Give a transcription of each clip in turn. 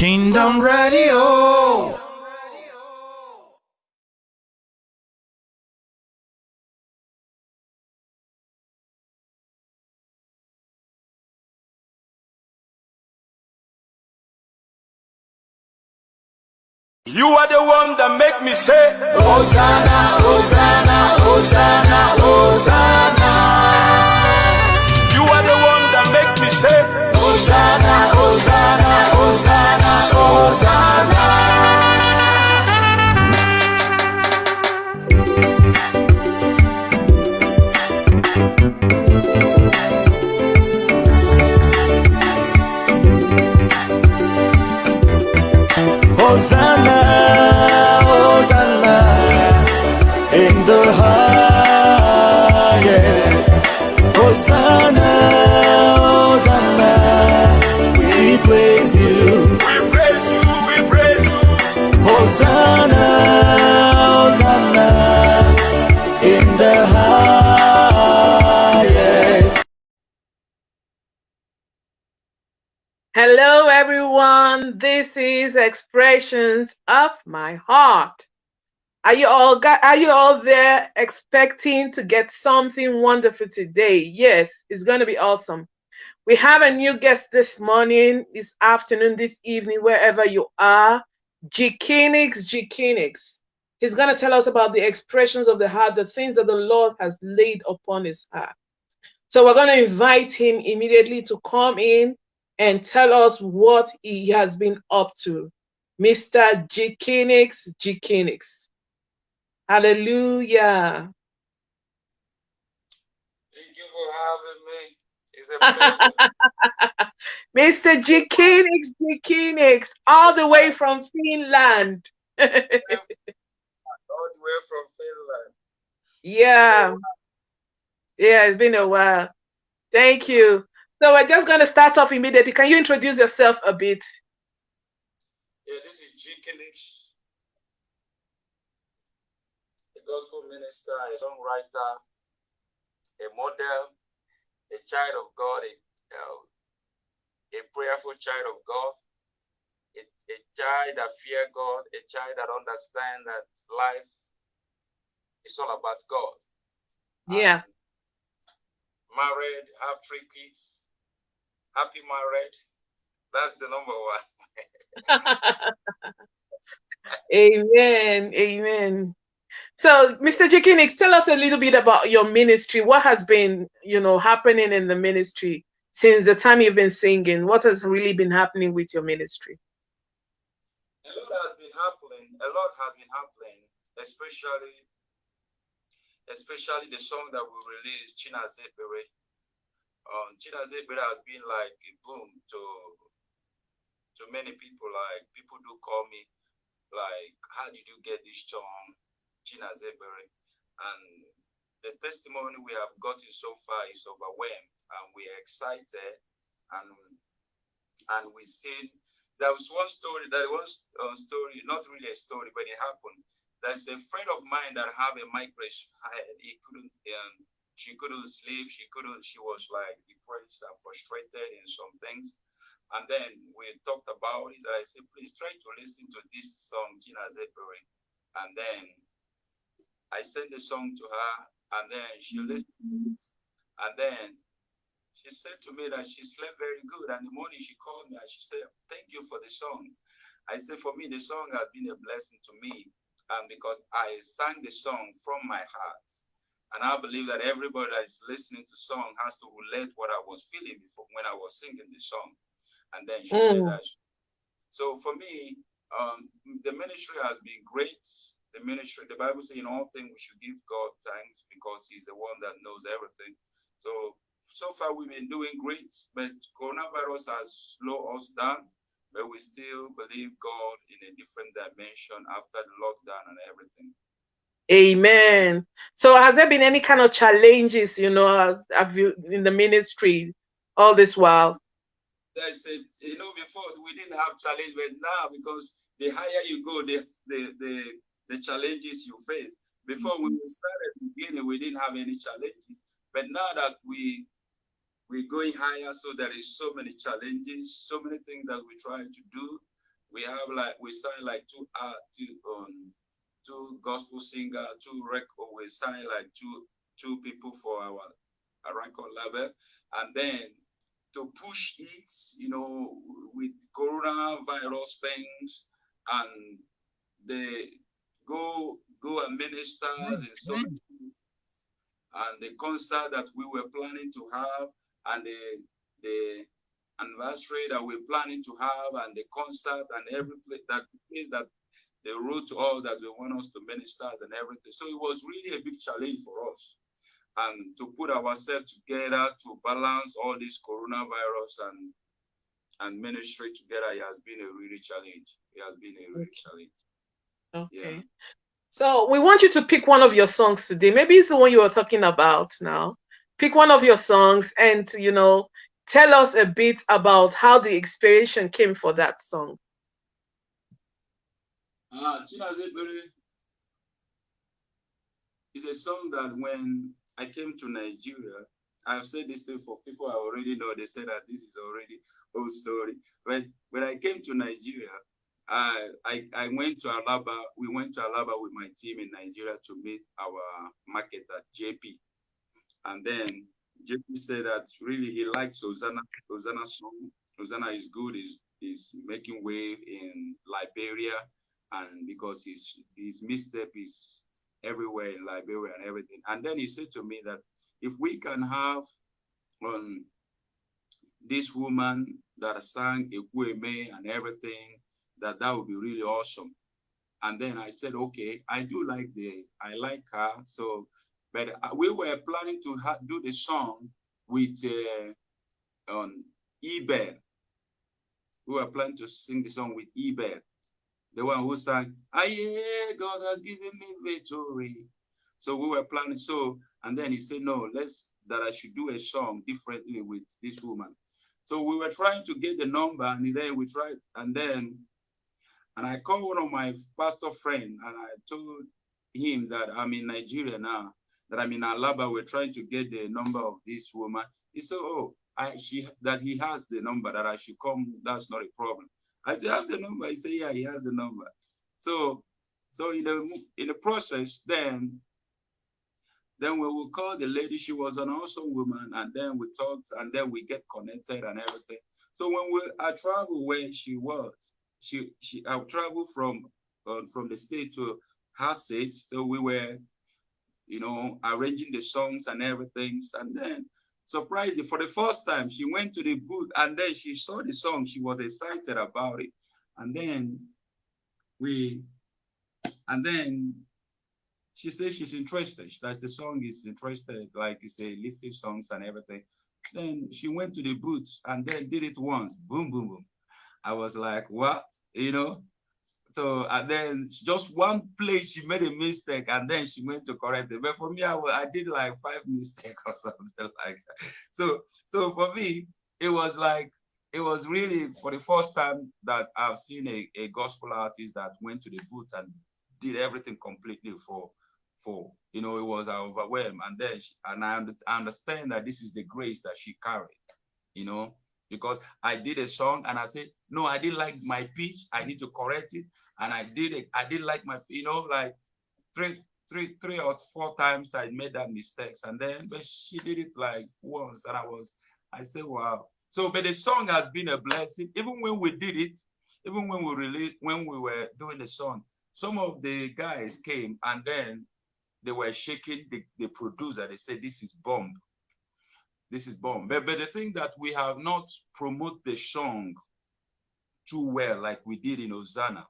Kingdom Radio. You are the one that make me say, Hosanna, Hosanna, Hosanna, Hosanna. Of My Heart. Are you all got, are you all there expecting to get something wonderful today? Yes, it's going to be awesome. We have a new guest this morning, this afternoon, this evening, wherever you are. G Kinix, G Kinix. He's going to tell us about the expressions of the heart, the things that the Lord has laid upon his heart. So we're going to invite him immediately to come in and tell us what he has been up to. Mr. Jikinix Jikinix. Hallelujah. Thank you for having me. It's a pleasure. Mr. Jikinix Jikinix, all the way from Finland. all the way from Finland. yeah. Yeah, it's been a while. Thank you. So we're just going to start off immediately. Can you introduce yourself a bit? Yeah, this is G. Kinix, a gospel minister, a songwriter, a model, a child of God, a, uh, a prayerful child of God, a, a child that fear God, a child that understand that life is all about God. Yeah. Married, have three kids, happy married. That's the number one. Amen. Amen. So, Mr. Jikinix, tell us a little bit about your ministry. What has been, you know, happening in the ministry since the time you've been singing? What has really been happening with your ministry? A lot has been happening. A lot has been happening, especially, especially the song that we released, China Zebere. Um, China Zebere has been like a boom to to many people. Like people do call me, like, how did you get this song, Gina Zebere? And the testimony we have gotten so far is overwhelmed, and we're excited, and and we see there was one story that was a story, not really a story, but it happened. There's a friend of mine that have a migraine head. He couldn't, um, she couldn't sleep. She couldn't. She was like depressed and frustrated in some things. And then we talked about it. And I said, please try to listen to this song, Gina Zephyrin. And then I sent the song to her, and then she mm-hmm. listened to it. And then she said to me that she slept very good. And the morning she called me and she said, Thank you for the song. I said, For me, the song has been a blessing to me. And because I sang the song from my heart. And I believe that everybody that is listening to song has to relate what I was feeling before when I was singing the song. And then she said Mm. that. So for me, um, the ministry has been great. The ministry, the Bible says in all things we should give God thanks because He's the one that knows everything. So so far we've been doing great, but coronavirus has slowed us down. But we still believe God in a different dimension after the lockdown and everything. Amen. So, has there been any kind of challenges, you know, as have you in the ministry all this while? That's it. You know, before we didn't have challenge, but now because the higher you go, the the the, the challenges you face. Before when we started beginning, we didn't have any challenges. But now that we we're going higher, so there is so many challenges, so many things that we try to do. we have like we sign like two art two um two gospel singer, two record we sign like two two people for our, our record label, and then to push it, you know, with coronavirus things, and they go go and ministers in so and the concert that we were planning to have and the the anniversary that we're planning to have and the concert and every place that place that they wrote to all that they want us to ministers and everything. So it was really a big challenge for us. And to put ourselves together to balance all this coronavirus and and ministry together, it has been a really challenge. It has been a really challenge. Okay. Yeah. So we want you to pick one of your songs today. Maybe it's the one you were talking about now. Pick one of your songs and you know tell us a bit about how the inspiration came for that song. Uh, is a song that when I came to Nigeria, I've said this thing for people I already know. They say that this is already old story. But when I came to Nigeria, I, I, I went to Alaba. We went to Alaba with my team in Nigeria to meet our marketer, JP. And then JP said that really he likes Hosanna, Hosanna song. Hosanna is good, is is making wave in Liberia, and because his his misstep is everywhere in Liberia and everything. And then he said to me that if we can have um, this woman that sang Ekwueme and everything, that that would be really awesome. And then I said, okay, I do like the, I like her. So, but uh, we were planning to do the song with uh, on Eben. We were planning to sing the song with Eben, the one who sang, Aye, God has given me victory. So we were planning, so, and then he said, no, let's, that I should do a song differently with this woman. So we were trying to get the number and then we tried, and then and I called one of my pastor friend and I told him that I'm in Nigeria now, that I'm in Alaba. We're trying to get the number of this woman. He said, oh, I, she, that he has the number, that I should come. That's not a problem. I said, have the number. He said, yeah, he has the number. So, so in the, in the process, then then we will call the lady. She was an awesome woman, and then we talked, and then we get connected and everything. So when we I travel where she was, she she I travel from uh, from the state to her state, so we were, you know, arranging the songs and everything, and then surprisingly, for the first time, she went to the booth and then she saw the song. She was excited about it, and then we, and then she says she's interested. That the song is interested, like it's a lifting songs and everything. Then she went to the booth and then did it once. Boom, boom, boom. I was like, what? You know? So, and then just one place she made a mistake and then she went to correct it. But for me, I, I did like five mistakes or something like that. So, so for me, it was like, it was really for the first time that I've seen a, a gospel artist that went to the booth and did everything completely for, for, you know, it was overwhelmed. And then, she, and I understand that this is the grace that she carried, you know, because I did a song and I said, no, I didn't like my pitch. I need to correct it. And I did it. I didn't like my, you know, like three, three, three or four times I made that mistakes. And then, but she did it like once and I was, I said, wow. So, but the song has been a blessing. Even when we did it, even when we released, when we were doing the song, some of the guys came and then they were shaking the, the producer. They said, this is bomb this is bomb. But, but the thing that we have not promoted the song too well like we did in Hosanna.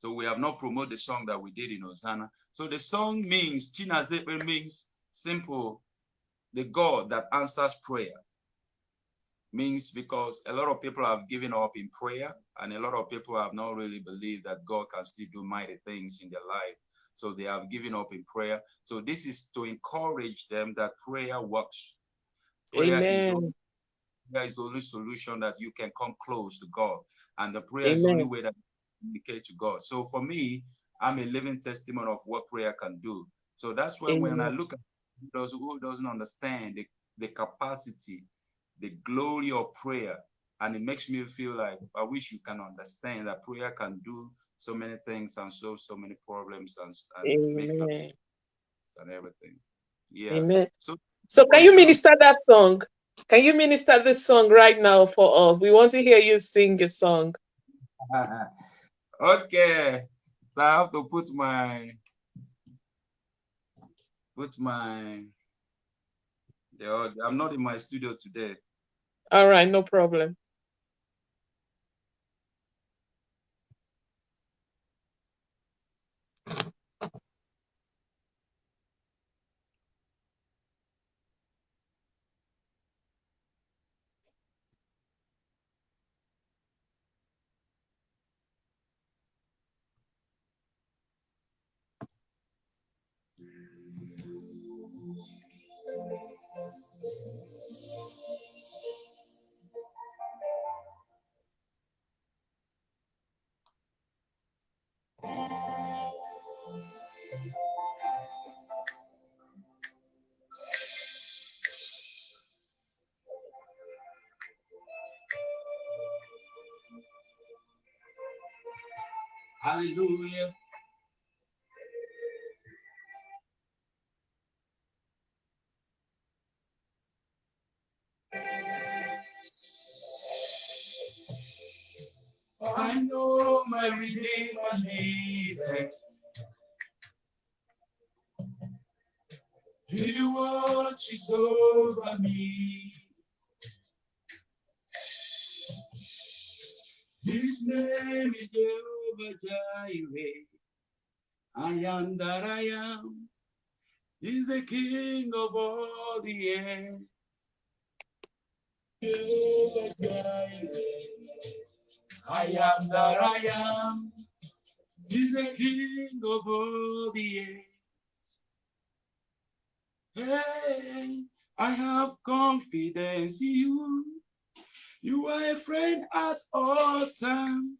So we have not promoted the song that we did in Hosanna. So the song means, Chinazepe means simple, the God that answers prayer. Means because a lot of people have given up in prayer and a lot of people have not really believed that God can still do mighty things in their life. So they have given up in prayer. So this is to encourage them that prayer works. Prayer Amen. Is prayer is the only solution that you can come close to God. And the prayer is the only way that you can communicate to God. So for me, I'm a living testimony of what prayer can do. So that's why when I look at those who doesn't understand the, the capacity, the glory of prayer, and it makes me feel like I wish you can understand that prayer can do so many things and solve so many problems and, and make and everything. Yeah. Amen. So So can you minister that song? Can you minister this song right now for us? We want to hear you sing a song. okay. So I have to put my put my the. I'm not in my studio today. All right, no problem. Hallelujah. I know my Redeemer liveth. He watches over me. His name is Jehovah Jireh. I am that I am. He's the King of all the earth. Jehovah Jireh. I am that I am. He's the King of all the earth. Hey, I have confidence in you. You are a friend at all times.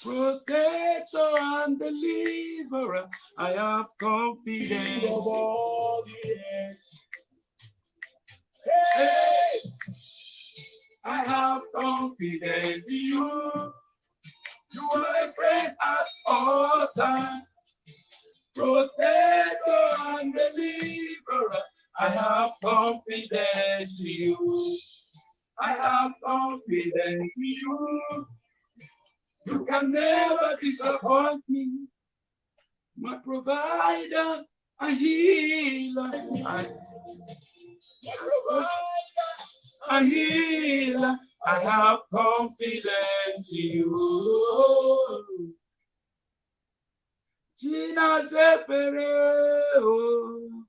Protector and deliverer. I have confidence. Of all. Hey, I have confidence in you. You are a friend at all times. Protector and deliverer. I have confidence in you. I have confidence in you. You can never disappoint me. My provider, a healer. I, my provider, a healer. I have confidence in you. Gina Zepere, oh,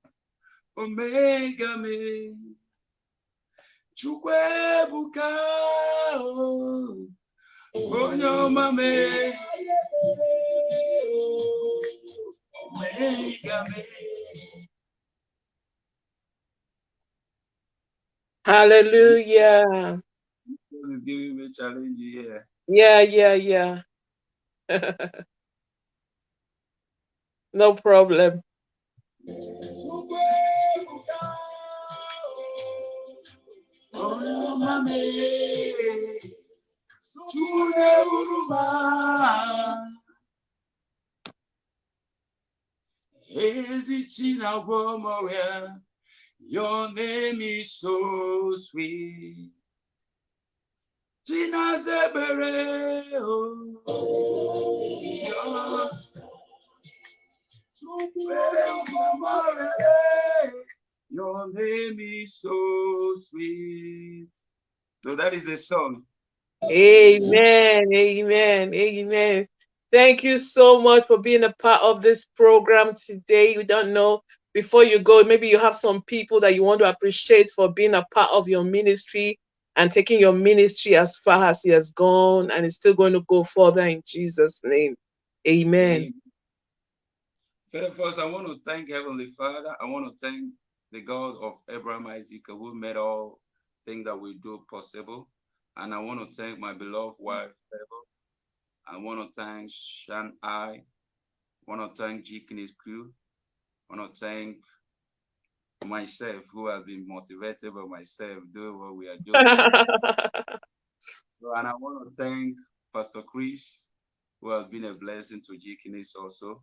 Omega me. Chukwuebuka, oh, onye ọma me. Omega me. Hallelujah. God is giving me challenge here. Yeah, yeah, yeah. no problem. Chukwuebuka, onye ọma me. Chukwueburuma. Ezi Chinagwo Moria, your name is so sweet. Chinazebere, oh, yes. Your name is so sweet. So that is the song. Amen. Amen. Amen. Thank you so much for being a part of this program today. You don't know before you go, maybe you have some people that you want to appreciate for being a part of your ministry and taking your ministry as far as he has gone and is still going to go further in Jesus' name. Amen. First, first, I want to thank Heavenly Father. I want to thank the God of Abraham Isaac who made all things that we do possible. And I want to thank my beloved wife, Favor. I want to thank Shan I. I want to thank G and his crew. I want to thank myself who have been motivated by myself doing what we are doing. and I want to thank Pastor Chris, who has been a blessing to G also,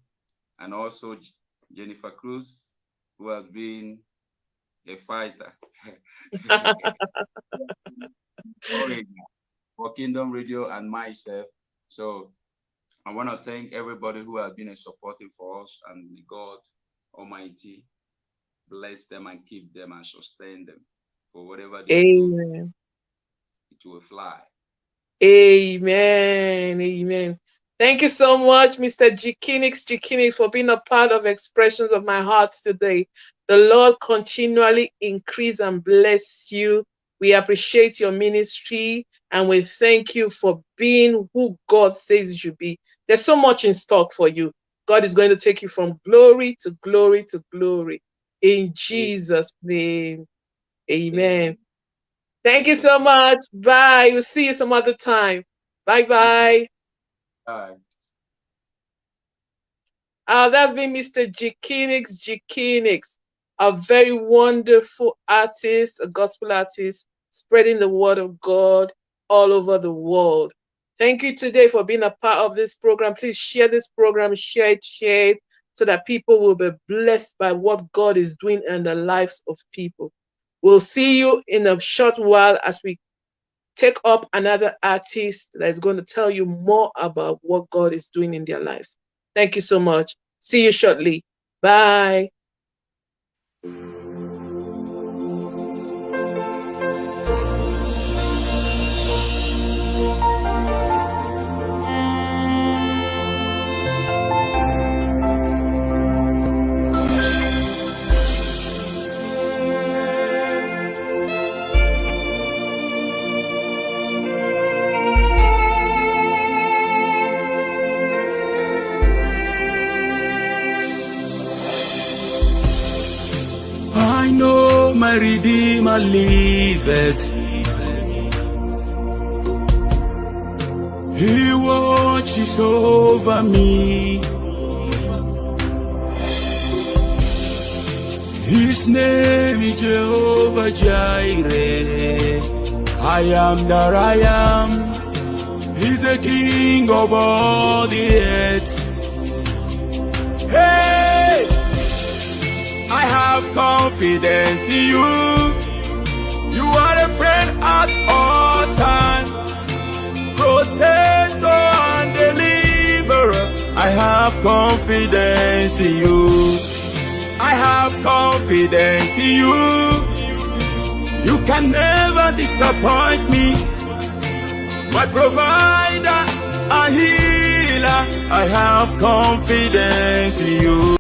and also Jennifer Cruz, who has been a fighter for Kingdom Radio and myself. So I want to thank everybody who has been a supporting for us and God Almighty bless them and keep them and sustain them for whatever they Amen. do. It will fly. Amen. Amen. Thank you so much, Mr. Jikinix Jikinix, for being a part of Expressions of My Heart today. The Lord continually increase and bless you. We appreciate your ministry and we thank you for being who God says you should be. There's so much in stock for you. God is going to take you from glory to glory to glory. In Jesus' name. Amen. Thank you so much. Bye. We'll see you some other time. Bye bye. Bye. Uh, that's been Mr. Jikinix Jikinix, a very wonderful artist, a gospel artist, spreading the word of God all over the world. Thank you today for being a part of this program. Please share this program, share it, share it, so that people will be blessed by what God is doing in the lives of people. We'll see you in a short while as we take up another artist that is going to tell you more about what God is doing in their lives. Thank you so much. See you shortly. Bye. My Redeemer liveth. He watches over me. His name is Jehovah Jireh. I am that I am. He's the king of all the earth. Hey! I have confidence in you. You are a friend at all times. Protector and deliverer. I have confidence in you. I have confidence in you. You can never disappoint me. My provider, a healer. I have confidence in you.